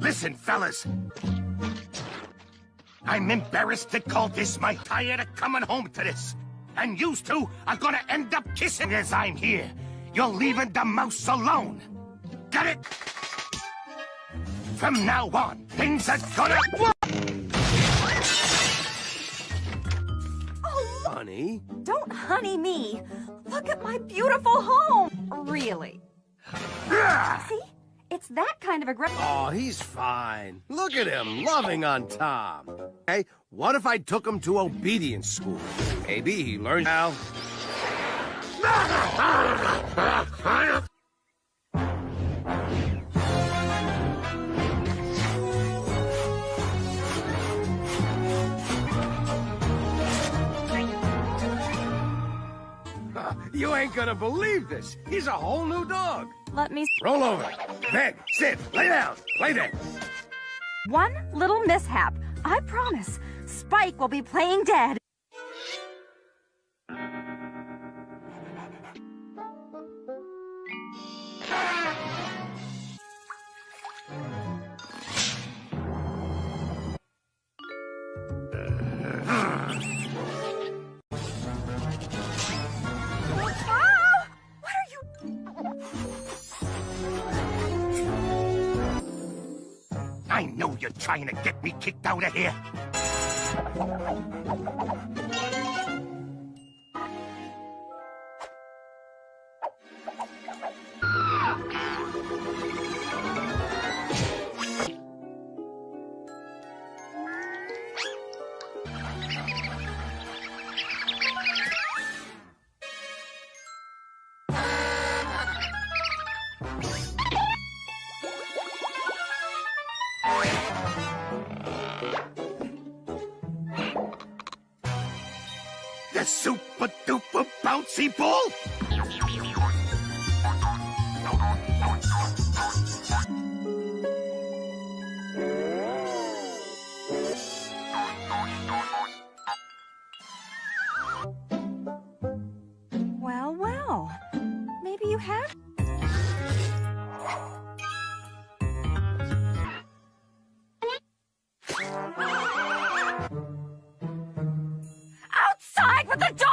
Listen, fellas. I'm embarrassed to call this my tired of coming home to this. And you two are gonna end up kissing as I'm here. You're leaving the mouse alone. Get it? From now on, things are gonna... Whoa! Honey? don't honey me. Look at my beautiful home. Really. See? It's that kind of aggression. Oh, he's fine. Look at him, loving on Tom. Hey, what if I took him to obedience school? Maybe he learned how. You ain't gonna believe this. He's a whole new dog. Let me... Roll over. Beg, sit, lay down, lay down. One little mishap. I promise. Spike will be playing dead. You're trying to get me kicked out of here. The super duper bouncy ball? Well, well. Maybe you have... Outside with the dog!